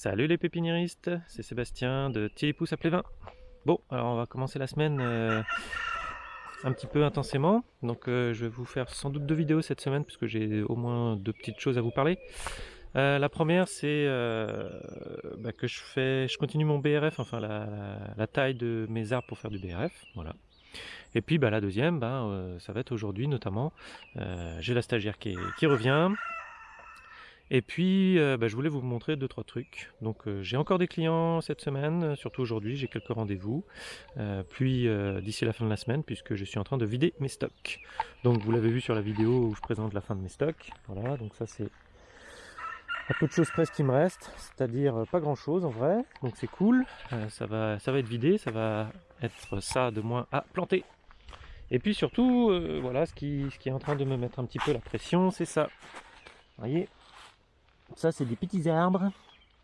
Salut les pépiniéristes, c'est Sébastien de Thierry Pousse à Plévin. Bon, alors on va commencer la semaine euh, un petit peu intensément. Donc euh, je vais vous faire sans doute deux vidéos cette semaine puisque j'ai au moins deux petites choses à vous parler. Euh, la première c'est bah, que je fais, je continue mon BRF, enfin la, taille de mes arbres pour faire du BRF, voilà. Et puis bah, la deuxième, bah, ça va être aujourd'hui notamment, j'ai la stagiaire qui revient, et puis, euh, bah, je voulais vous montrer deux trois trucs. Donc, euh, j'ai encore des clients cette semaine, surtout aujourd'hui, j'ai quelques rendez-vous. Euh, puis, d'ici la fin de la semaine, puisque je suis en train de vider mes stocks. Donc, vous l'avez vu sur la vidéo où je présente la fin de mes stocks. Voilà, donc ça c'est un peu de choses presque qui me restent, c'est-à-dire pas grand-chose en vrai. Donc, c'est cool. ça va, ça va être vidé, ça va être ça de moins à planter. Et puis surtout, voilà, ce qui, ce qui est en train de me mettre un petit peu la pression, c'est ça. Vous voyez? Ça, c'est des petits arbres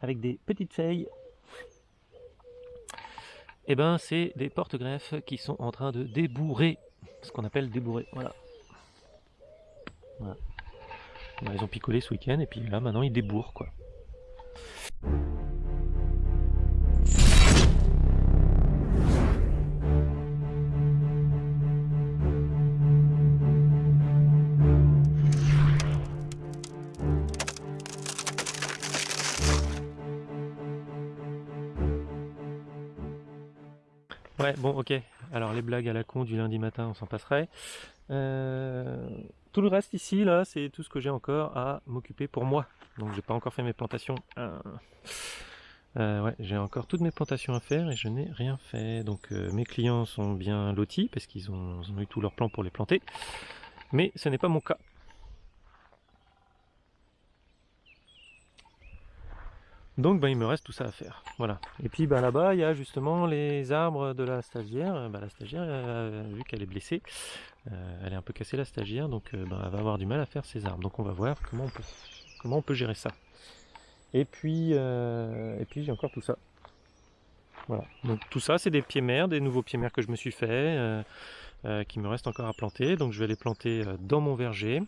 avec des petites feuilles. Et eh ben, c'est des porte-greffes qui sont en train de débourrer. Ce qu'on appelle débourrer. Voilà. voilà. Ils ont picolé ce week-end et puis là, maintenant, ils débourrent, quoi. Ouais, bon, ok. Alors les blagues à la con du lundi matin, on s'en passerait. Euh, tout le reste ici, là, c'est tout ce que j'ai encore à m'occuper pour moi. Donc j'ai pas encore fait mes plantations. Euh, euh, ouais, j'ai encore toutes mes plantations à faire et je n'ai rien fait. Donc mes clients sont bien lotis parce qu'ils ont, ont, eu tous leurs plans pour les planter. Mais ce n'est pas mon cas. Donc bah, il me reste tout ça à faire. Voilà. Et puis bah, là-bas, il y a justement les arbres de la stagiaire. Bah, la stagiaire, euh, vu qu'elle est blessée, euh, elle est un peu cassée la stagiaire, donc euh, bah, elle va avoir du mal à faire ses arbres. Donc on va voir comment on peut, comment on gérer ça. Et puis, et puis j'ai encore tout ça. Voilà. Donc tout ça, c'est des pieds mères, des nouveaux pieds mères que je me suis fait, qui me restent encore à planter. Donc je vais les planter dans mon verger.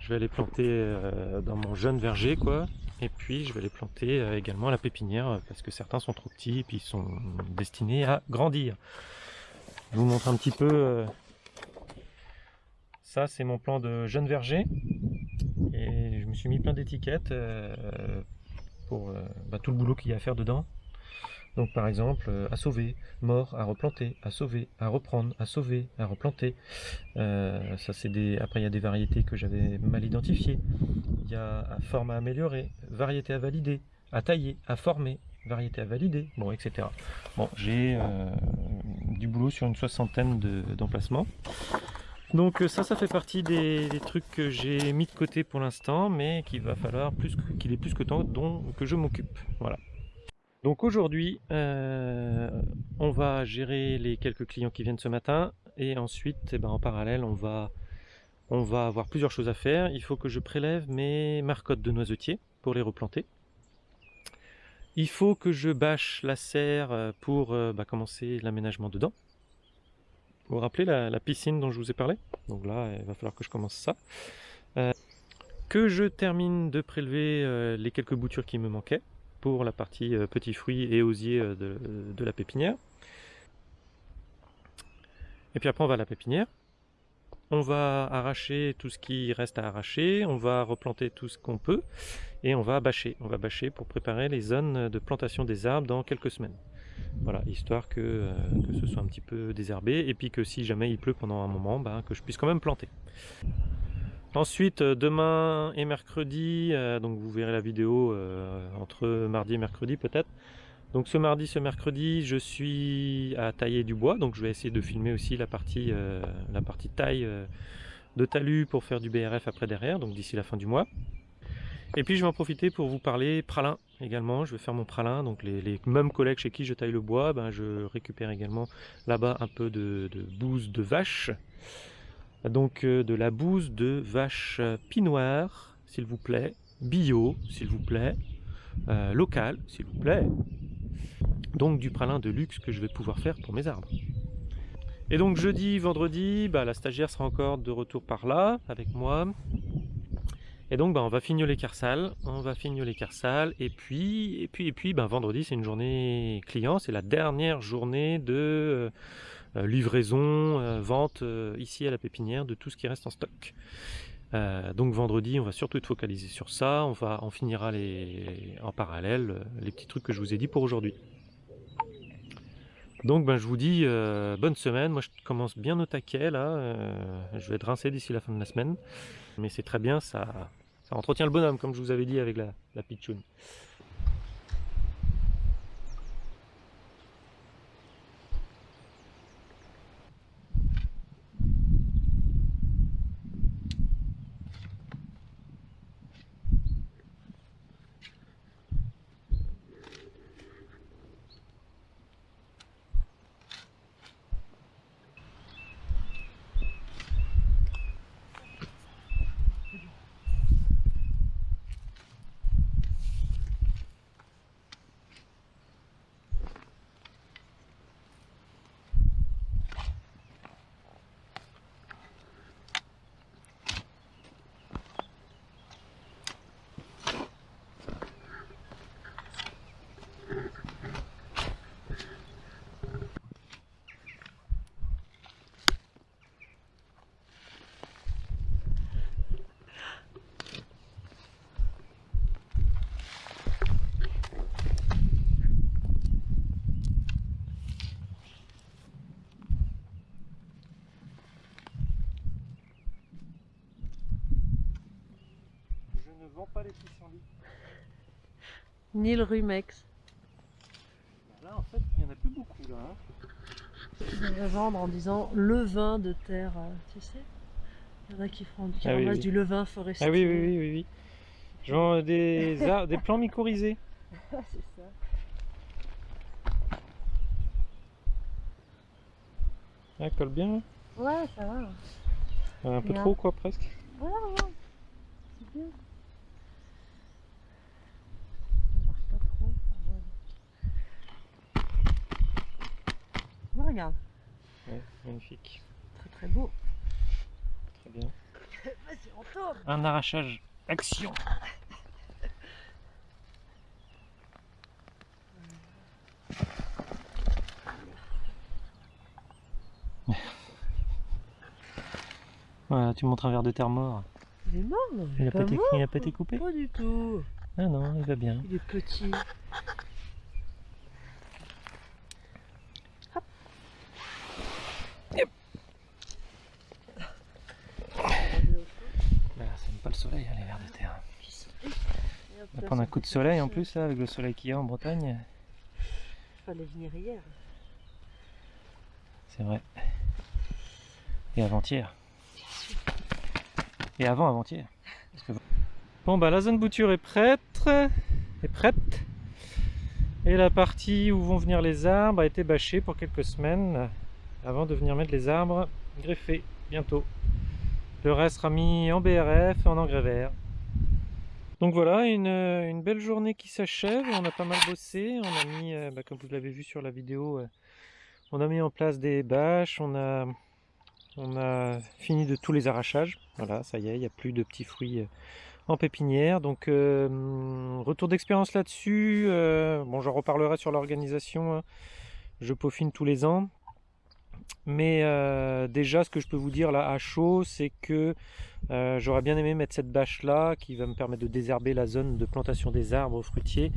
Je vais les planter dans mon jeune verger, quoi. Et puis je vais les planter euh, également à la pépinière euh, parce que certains sont trop petits et puis ils sont destinés à grandir. Je vous montre un petit peu. Euh, ça c'est mon plan de jeune verger. Et je me suis mis plein d'étiquettes pour bah, tout le boulot qu'il y a à faire dedans. Donc par exemple, euh, à sauver, mort, à replanter, à sauver, à reprendre, à sauver, à replanter. Euh, ça des. Après il y a des variétés que j'avais mal identifiées. Il y a forme à améliorer, variété à valider, à tailler, à former, variété à valider, bon etc. Bon j'ai euh, du boulot sur une soixantaine d'emplacements. donc ça, ça fait partie des, trucs que j'ai mis de côté pour l'instant, mais qu'il va falloir plus qu'il est plus que temps dont que je m'occupe. Voilà. Donc aujourd'hui, euh, on va gérer les quelques clients qui viennent ce matin et ensuite, eh ben, en parallèle, on va, on va avoir plusieurs choses à faire. Il faut que je prélève mes marcottes de noisetiers pour les replanter. Il faut que je bâche la serre euh, pour euh, bah, commencer l'aménagement dedans. Vous vous rappelez la, piscine dont je vous ai parlé? Donc là, il va falloir que je commence ça. que je termine de prélever les quelques boutures qui me manquaient pour la partie euh, petits fruits et osiers euh, de, la pépinière. Et puis après on va à la pépinière. On va arracher tout ce qui reste à arracher, on va replanter tout ce qu'on peut et on va bâcher. On va bâcher pour préparer les zones de plantation des arbres dans quelques semaines. Voilà, histoire que, euh, que ce soit un petit peu désherbé et puis que si jamais il pleut pendant un moment, ben, que je puisse quand même planter. Ensuite, euh, demain et mercredi, euh, donc vous verrez la vidéo euh, entre mardi et mercredi peut-être. Donc ce mardi, ce mercredi, je suis à tailler du bois, donc je vais essayer de filmer aussi la partie, la partie taille de talus pour faire du BRF après derrière, donc d'ici la fin du mois. Et puis je vais en profiter pour vous parler pralin également, je vais faire mon pralin, donc les, mêmes collègues chez qui je taille le bois, ben, je récupère également là-bas un peu de, de bouse de vache donc euh, de la bouse de vache pinoire, s'il vous plaît, bio, s'il vous plaît, euh, local, s'il vous plaît. Donc du pralin de luxe que je vais pouvoir faire pour mes arbres. Et donc jeudi, vendredi, bah, la stagiaire sera encore de retour par là avec moi. Et donc, bah, on va fignoler Carsal, on va fignoler Carsal, et puis, et puis, et puis, bah, vendredi, c'est une journée client, c'est la dernière journée de euh, livraison, euh, vente ici à la pépinière de tout ce qui reste en stock. donc vendredi, on va surtout être focalisé sur ça, on, va, finira les, en parallèle les petits trucs que je vous ai dit pour aujourd'hui. Donc ben, je vous dis bonne semaine, moi je commence bien au taquet là, je vais être rincé d'ici la fin de la semaine, mais c'est très bien, ça, ça entretient le bonhomme, comme je vous avais dit avec la, la pitchoun. Pas les pissenlits. Ni le rumex. Là en fait il n'y en a plus beaucoup là. Hein. Ils va vendre en disant le vin de terre, euh, tu sais Il y en a qui font qui ah du levain forestier. Ah oui oui oui oui, oui. Genre des, des plants mycorhizés. c'est ça. Ah, colle bien. Ouais, ça va. Un peu trop, quoi, presque. Ouais, ouais. C'est bien. Regarde. Ouais, magnifique. Très très beau. Très bien. Vas-y, on tourne. Un arrachage. Action Voilà, tu montres un verre de terre mort. Il est mort, Il n'a pas, été, pas été coupé Pas du tout. Ah non, il va bien. Il est petit. On va prendre un coup de soleil en plus, là, avec le soleil qu'il y a en Bretagne. Fallait venir hier. C'est vrai. Et avant-hier. Et avant avant-hier. Bon bah la zone bouture est prête. Est prête. Et la partie où vont venir les arbres a été bâchée pour quelques semaines avant de venir mettre les arbres greffés bientôt. Le reste sera mis en BRF et en engrais vert. Donc voilà, une, belle journée qui s'achève, on a pas mal bossé, on a mis, euh, bah, comme vous l'avez vu sur la vidéo, euh, on a mis en place des bâches, on a, fini de tous les arrachages, voilà, ça y est, il n'y a plus de petits fruits euh, en pépinière, donc retour d'expérience là-dessus, bon j'en reparlerai sur l'organisation, hein. je peaufine tous les ans, mais euh, déjà, ce que je peux vous dire là à chaud, c'est que euh, j'aurais bien aimé mettre cette bâche là qui va me permettre de désherber la zone de plantation des arbres fruitiers.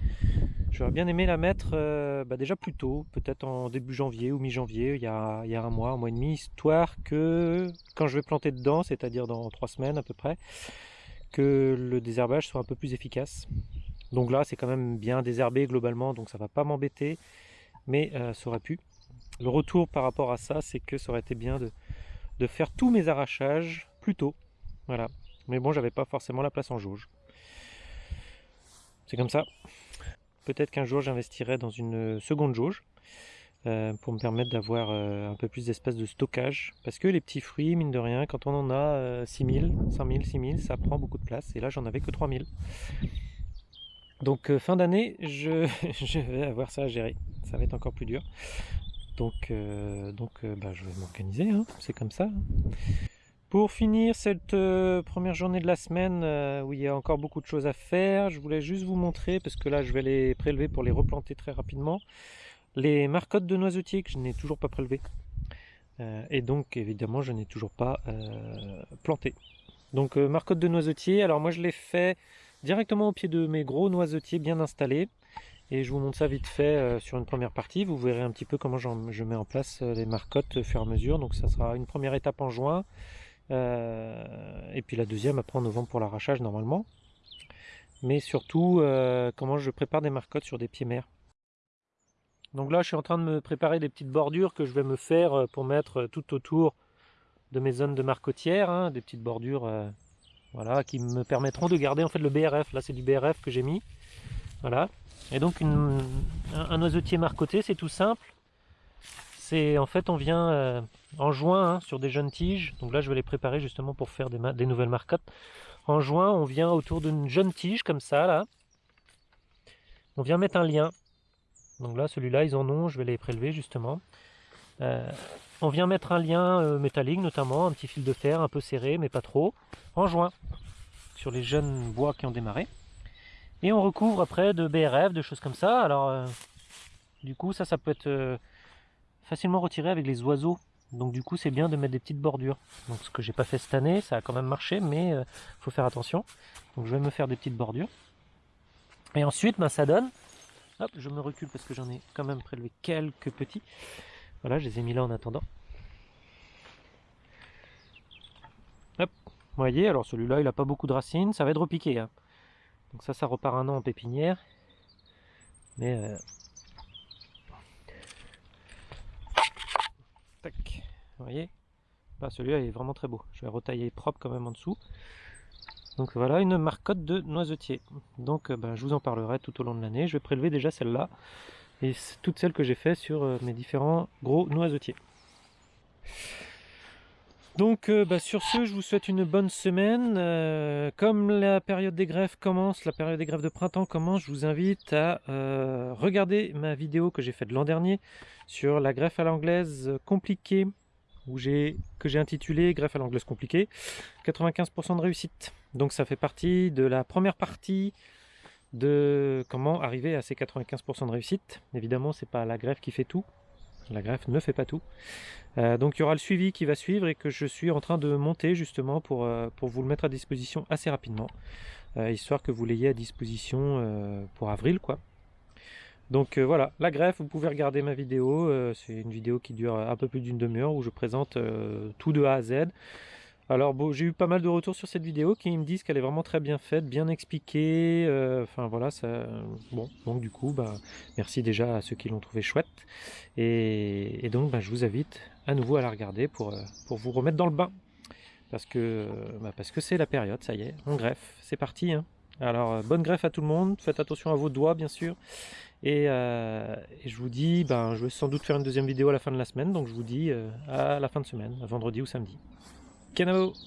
J'aurais bien aimé la mettre euh, bah, déjà plus tôt, peut-être en début janvier ou mi-janvier, il, y a, un mois, un mois et demi, histoire que quand je vais planter dedans, c'est-à-dire dans trois semaines à peu près, que le désherbage soit un peu plus efficace. Donc là, c'est quand même bien désherbé globalement, donc ça va pas m'embêter, mais ça aurait pu. Le retour par rapport à ça, c'est que ça aurait été bien de, faire tous mes arrachages plus tôt. Voilà. Mais bon, j'avais pas forcément la place en jauge. C'est comme ça. Peut-être qu'un jour j'investirai dans une seconde jauge euh, pour me permettre d'avoir euh, un peu plus d'espace de stockage. Parce que les petits fruits, mine de rien, quand on en a 6000, 5000, 6000, ça prend beaucoup de place. Et là, j'en avais que 3000. Donc euh, fin d'année, je, je, vais avoir ça à gérer. Ça va être encore plus dur. Donc, euh, donc euh, bah, je vais m'organiser, hein. c'est comme ça. Pour finir cette euh, première journée de la semaine où il y a encore beaucoup de choses à faire, je voulais juste vous montrer, parce que là je vais les prélever pour les replanter très rapidement, les marcottes de noisetiers que je n'ai toujours pas prélevées. Et donc évidemment je n'ai toujours pas planté. Donc marcottes de noisetiers, alors moi je les fais directement au pied de mes gros noisetiers bien installés. Et je vous montre ça vite fait sur une première partie. Vous verrez un petit peu comment je mets en place les marcottes au fur et à mesure. Donc ça sera une première étape en juin. Euh, et puis la deuxième après en novembre pour l'arrachage normalement. Mais surtout euh, comment je prépare des marcottes sur des pieds mers. Donc là je suis en train de me préparer des petites bordures que je vais me faire euh, pour mettre tout autour de mes zones de marcotière, hein, des petites bordures voilà, qui me permettront de garder en fait le BRF. Là c'est du BRF que j'ai mis. Voilà. Et donc un, un marcoté c'est tout simple c'est en fait on vient euh, en juin hein, sur des jeunes tiges. Donc là je vais les préparer justement pour faire des, nouvelles marcottes. En juin on vient autour d'une jeune tige comme ça là. On vient mettre un lien. Donc là celui-là ils en ont, je vais les prélever justement. Euh, on vient mettre un lien euh, métallique notamment, un petit fil de fer un peu serré mais pas trop, en juin sur les jeunes bois qui ont démarré. Et on recouvre après de BRF, de choses comme ça. Alors du coup ça ça peut être facilement retiré avec les oiseaux. Donc du coup c'est bien de mettre des petites bordures. Donc ce que j'ai pas fait cette année, ça a quand même marché, mais euh, faut faire attention. Donc je vais me faire des petites bordures. Et ensuite ben, ça donne. Hop, je me recule parce que j'en ai quand même prélevé quelques petits. Voilà, je les ai mis là en attendant. Hop, vous voyez, alors celui-là il a pas beaucoup de racines, ça va être repiqué. Hein. Donc ça, ça repart un an en pépinière. Mais euh, Vous voyez? Bah, Celui-là est vraiment très beau. Je vais retailler propre quand même en dessous. Donc voilà une marcotte de noisetier. Donc euh, bah, je vous en parlerai tout au long de l'année. Je vais prélever déjà celle-là et toutes celles que j'ai fait sur euh, mes différents gros noisetiers. Donc euh, bah, sur ce, je vous souhaite une bonne semaine. comme la période des greffes commence, la période des greffes de printemps commence, je vous invite à regarder ma vidéo que j'ai faite l'an dernier sur la greffe à l'anglaise compliquée que j'ai intitulé Greffe à l'anglaise compliquée, 95% de réussite. Donc ça fait partie de la première partie de comment arriver à ces 95% de réussite. Évidemment, c'est pas la greffe qui fait tout. La greffe ne fait pas tout. Euh, donc il y aura le suivi qui va suivre et que je suis en train de monter justement pour, euh, vous le mettre à disposition assez rapidement. Euh, histoire que vous l'ayez à disposition pour avril quoi. Donc voilà, la greffe, vous pouvez regarder ma vidéo, c'est une vidéo qui dure un peu plus d'une demi-heure où je présente tout de A à Z. Alors bon, j'ai eu pas mal de retours sur cette vidéo qui me disent qu'elle est vraiment très bien faite, bien expliquée, enfin voilà, ça, bon, donc du coup, bah, merci déjà à ceux qui l'ont trouvé chouette, et, donc bah, je vous invite à nouveau à la regarder pour, pour vous remettre dans le bain, parce que bah, parce que c'est la période, ça y est, on greffe, c'est parti, hein. Alors bonne greffe à tout le monde, faites attention à vos doigts bien sûr, euh, et, je vous dis, je vais sans doute faire une deuxième vidéo à la fin de la semaine, donc je vous dis euh, à la fin de semaine, à vendredi ou samedi. thinking about